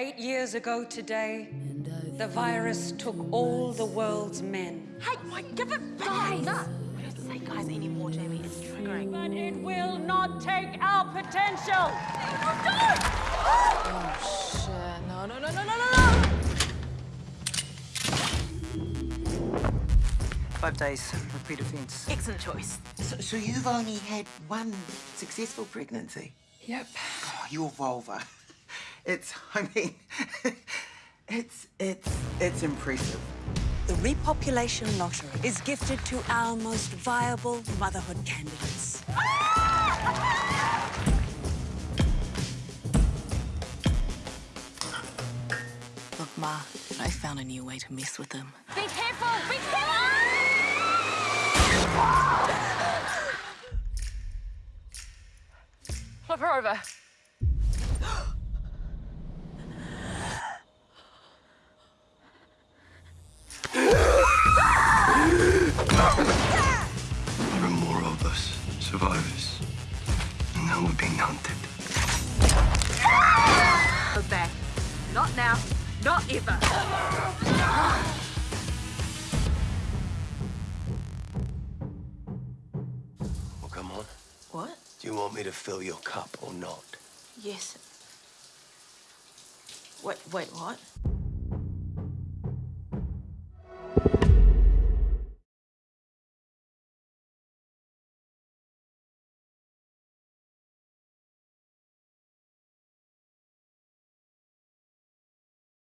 Eight years ago today, the virus took all the world's men. Hey, wait, give it back. No. We don't say guys anymore, Jamie. It's triggering. But it will not take our potential. Shit. No, no, no, no, no, no, no. Five days, repeat offence. Excellent choice. So, so you've only had one successful pregnancy? Yep. Oh, your vulva. It's, I mean, it's, it's, it's impressive. The repopulation lottery is gifted to our most viable motherhood candidates. Look, Ma, I found a new way to mess with them. Be careful. Be careful. Flip her over. Survivors. And now we're being hunted. Go back. Not now. Not ever. Well, come on. What? Do you want me to fill your cup or not? Yes. Wait, wait, what?